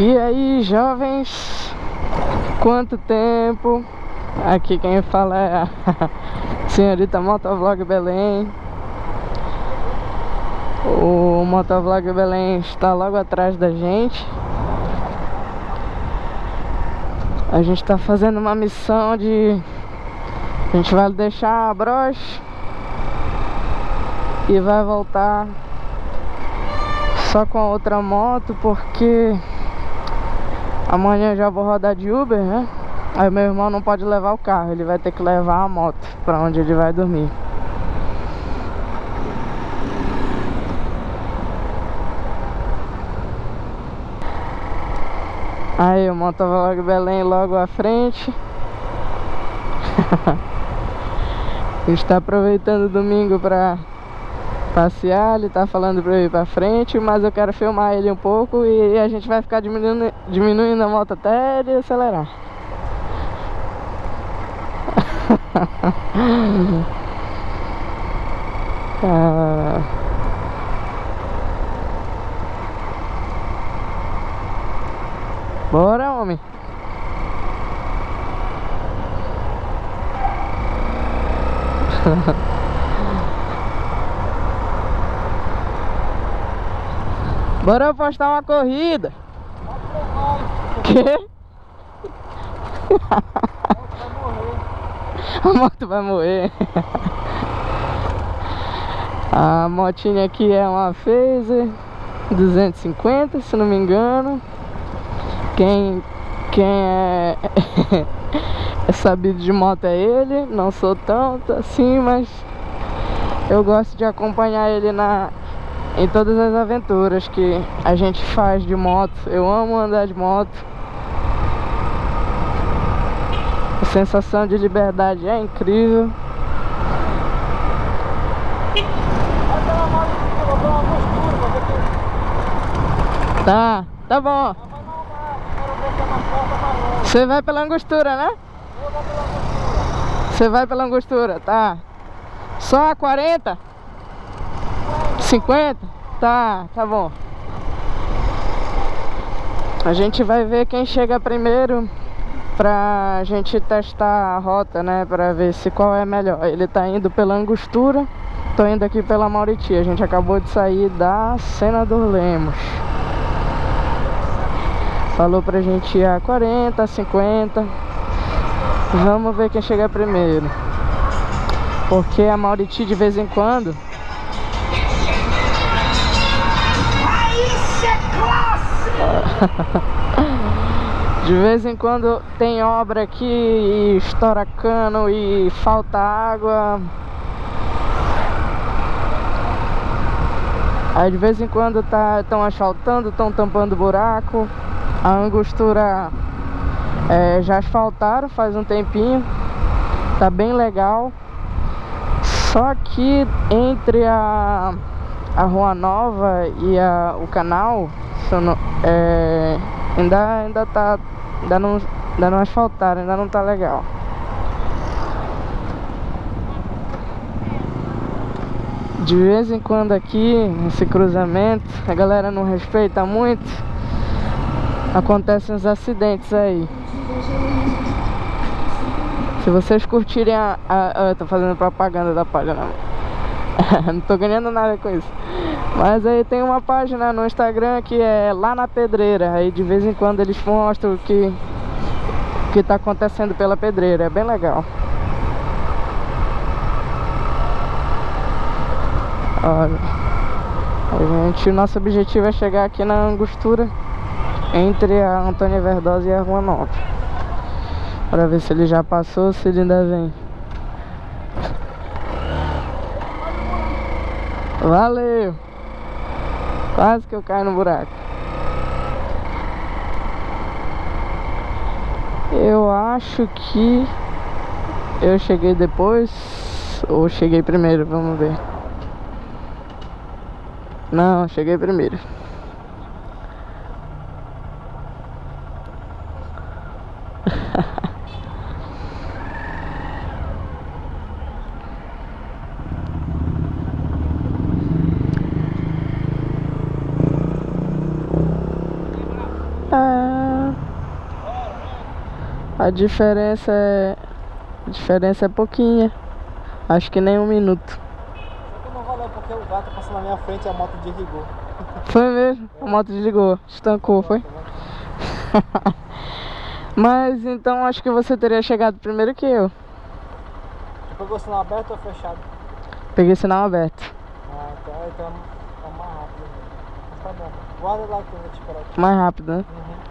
E aí, jovens? Quanto tempo? Aqui quem fala é a senhorita Motovlog Belém. O Motovlog Belém está logo atrás da gente. A gente está fazendo uma missão de... A gente vai deixar a broche e vai voltar só com a outra moto porque Amanhã já vou rodar de Uber, né? Aí meu irmão não pode levar o carro, ele vai ter que levar a moto pra onde ele vai dormir. Aí o Motovlog Belém logo à frente. Está aproveitando o domingo pra passear, ele tá falando pra eu ir pra frente, mas eu quero filmar ele um pouco e a gente vai ficar diminuindo, diminuindo a moto até ele acelerar. ah. Bora, homem. Bora postar uma corrida. Que? A moto vai morrer. A motinha aqui é uma Phaser 250, se não me engano. Quem, quem é, é sabido de moto é ele. Não sou tanto assim, mas eu gosto de acompanhar ele na, em todas as aventuras que a gente faz de moto. Eu amo andar de moto. A sensação de liberdade é incrível. Tá, tá bom. Você vai pela angostura, né? Você vai pela angostura, tá. Só a 40? 50? Tá, tá bom. A gente vai ver quem chega primeiro pra gente testar a rota, né? Pra ver se qual é melhor. Ele tá indo pela Angostura, tô indo aqui pela Mauriti. A gente acabou de sair da Senador Lemos. Falou pra gente ir a 40, 50. Vamos ver quem chega primeiro. Porque a Mauriti de vez em quando De vez em quando tem obra aqui e estoura cano e falta água. Aí de vez em quando estão tá, asfaltando, estão tampando buraco. A angostura é, já asfaltaram faz um tempinho. Tá bem legal. Só que entre a, a Rua Nova e a, o canal é, ainda, ainda tá. Ainda não, ainda não asfaltaram, ainda não tá legal. De vez em quando aqui, nesse cruzamento, a galera não respeita muito. Acontecem uns acidentes aí. Se vocês curtirem a... a, a eu tô fazendo propaganda da página. não tô ganhando nada com isso. Mas aí tem uma página no Instagram que é lá na pedreira. Aí de vez em quando eles mostram o que, que tá acontecendo pela pedreira. É bem legal. Olha. A gente, o nosso objetivo é chegar aqui na angostura entre a Antônia Verdosa e a Rua Nova. Para ver se ele já passou, se ele ainda vem. Valeu! Quase que eu caio no buraco. Eu acho que eu cheguei depois ou cheguei primeiro, vamos ver. Não, cheguei primeiro. A diferença é. A diferença é pouquinha. Acho que nem um minuto. Só que não valeu porque o gato passou na minha frente e a moto desligou. Foi mesmo? A moto desligou, estancou, foi? Mas então acho que você teria chegado primeiro que eu. Tu pegou sinal aberto ou fechado? Peguei sinal aberto. Ah, então, então tá mais rápido. Mas tá bom. Guarda lá que eu vou te esperar aqui. Mais rápido, né? Uhum.